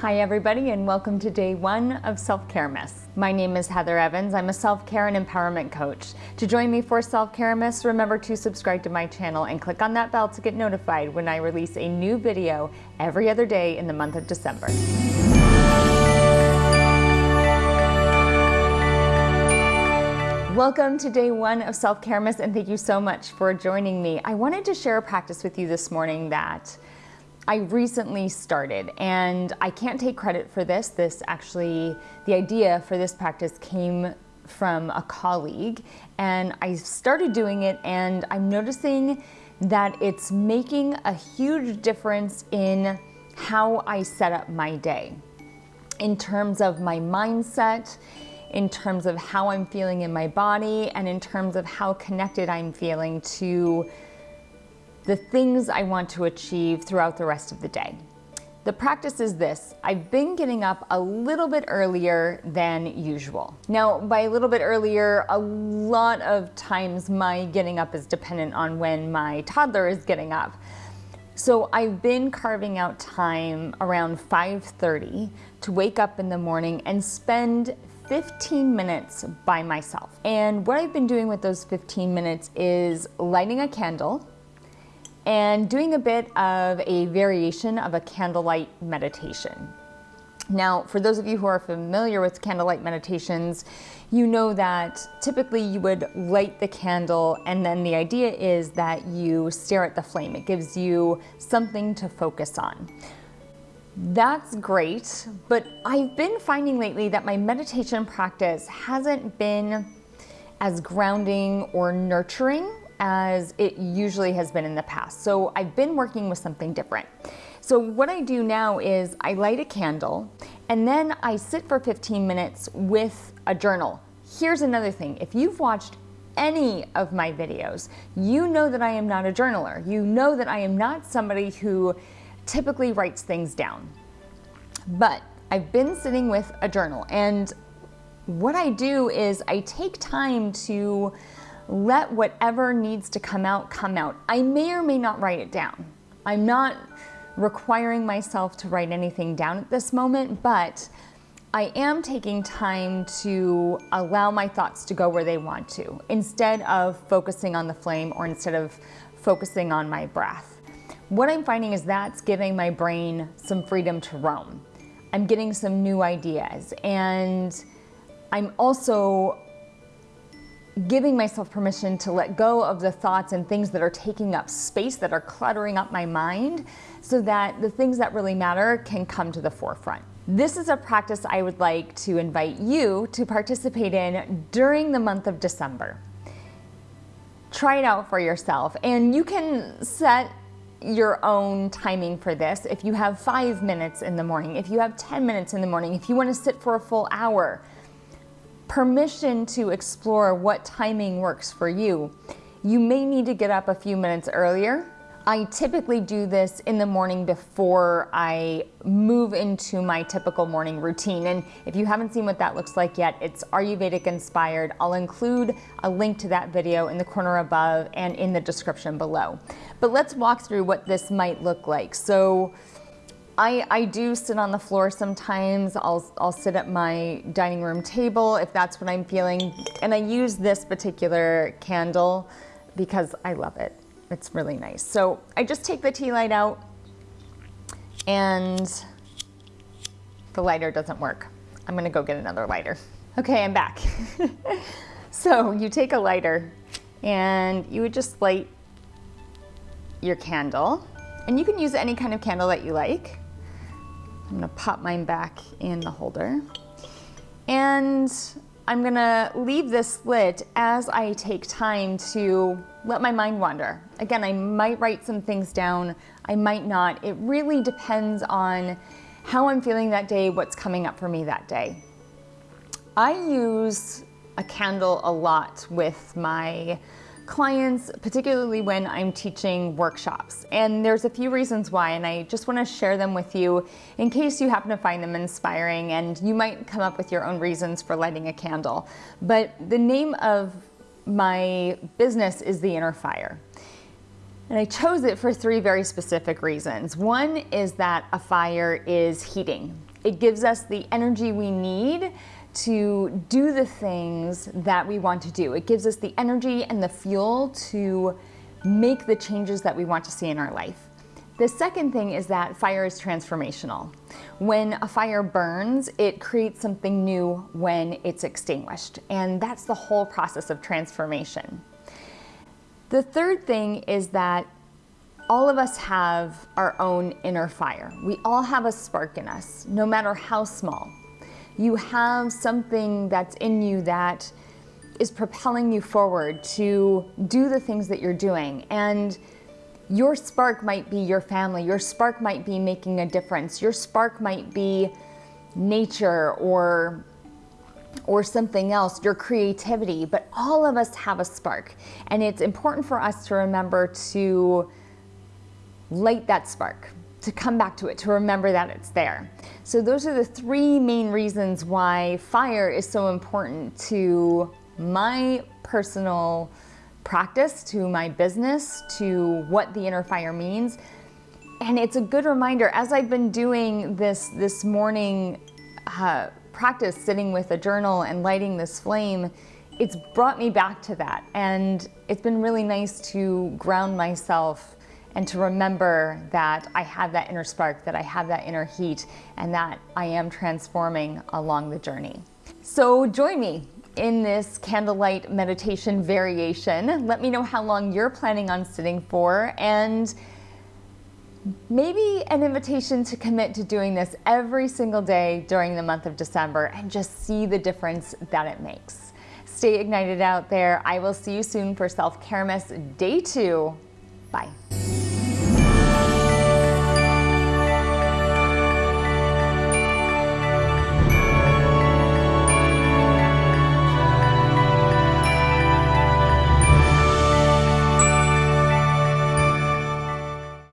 Hi everybody and welcome to day one of Self-Caremas. My name is Heather Evans. I'm a self-care and empowerment coach. To join me for Self-Caremas, remember to subscribe to my channel and click on that bell to get notified when I release a new video every other day in the month of December. Welcome to day one of Self-Caremas and thank you so much for joining me. I wanted to share a practice with you this morning that I recently started and I can't take credit for this. This actually, the idea for this practice came from a colleague and I started doing it and I'm noticing that it's making a huge difference in how I set up my day in terms of my mindset, in terms of how I'm feeling in my body, and in terms of how connected I'm feeling to the things I want to achieve throughout the rest of the day. The practice is this, I've been getting up a little bit earlier than usual. Now, by a little bit earlier, a lot of times my getting up is dependent on when my toddler is getting up. So I've been carving out time around 5.30 to wake up in the morning and spend 15 minutes by myself. And what I've been doing with those 15 minutes is lighting a candle and doing a bit of a variation of a candlelight meditation. Now, for those of you who are familiar with candlelight meditations, you know that typically you would light the candle and then the idea is that you stare at the flame. It gives you something to focus on. That's great, but I've been finding lately that my meditation practice hasn't been as grounding or nurturing as it usually has been in the past. So I've been working with something different. So what I do now is I light a candle and then I sit for 15 minutes with a journal. Here's another thing. If you've watched any of my videos, you know that I am not a journaler. You know that I am not somebody who typically writes things down. But I've been sitting with a journal and what I do is I take time to let whatever needs to come out come out. I may or may not write it down. I'm not requiring myself to write anything down at this moment, but I am taking time to allow my thoughts to go where they want to instead of focusing on the flame or instead of focusing on my breath. What I'm finding is that's giving my brain some freedom to roam. I'm getting some new ideas and I'm also giving myself permission to let go of the thoughts and things that are taking up space, that are cluttering up my mind, so that the things that really matter can come to the forefront. This is a practice I would like to invite you to participate in during the month of December. Try it out for yourself and you can set your own timing for this. If you have five minutes in the morning, if you have 10 minutes in the morning, if you wanna sit for a full hour, permission to explore what timing works for you. You may need to get up a few minutes earlier. I typically do this in the morning before I move into my typical morning routine. And if you haven't seen what that looks like yet, it's Ayurvedic inspired. I'll include a link to that video in the corner above and in the description below. But let's walk through what this might look like. So I, I do sit on the floor sometimes. I'll, I'll sit at my dining room table if that's what I'm feeling. And I use this particular candle because I love it. It's really nice. So I just take the tea light out and the lighter doesn't work. I'm gonna go get another lighter. Okay, I'm back. so you take a lighter and you would just light your candle and you can use any kind of candle that you like. I'm gonna pop mine back in the holder. And I'm gonna leave this lit as I take time to let my mind wander. Again, I might write some things down, I might not. It really depends on how I'm feeling that day, what's coming up for me that day. I use a candle a lot with my clients, particularly when I'm teaching workshops. And there's a few reasons why, and I just wanna share them with you in case you happen to find them inspiring and you might come up with your own reasons for lighting a candle. But the name of my business is The Inner Fire. And I chose it for three very specific reasons. One is that a fire is heating. It gives us the energy we need to do the things that we want to do. It gives us the energy and the fuel to make the changes that we want to see in our life. The second thing is that fire is transformational. When a fire burns, it creates something new when it's extinguished. And that's the whole process of transformation. The third thing is that all of us have our own inner fire. We all have a spark in us, no matter how small. You have something that's in you that is propelling you forward to do the things that you're doing. And your spark might be your family. Your spark might be making a difference. Your spark might be nature or or something else, your creativity, but all of us have a spark. And it's important for us to remember to light that spark, to come back to it, to remember that it's there. So those are the three main reasons why fire is so important to my personal practice, to my business, to what the inner fire means. And it's a good reminder, as I've been doing this, this morning uh, practice, sitting with a journal and lighting this flame, it's brought me back to that. And it's been really nice to ground myself and to remember that I have that inner spark, that I have that inner heat, and that I am transforming along the journey. So join me in this candlelight meditation variation. Let me know how long you're planning on sitting for and maybe an invitation to commit to doing this every single day during the month of December and just see the difference that it makes. Stay ignited out there. I will see you soon for Self Care Caremas Day 2. Bye.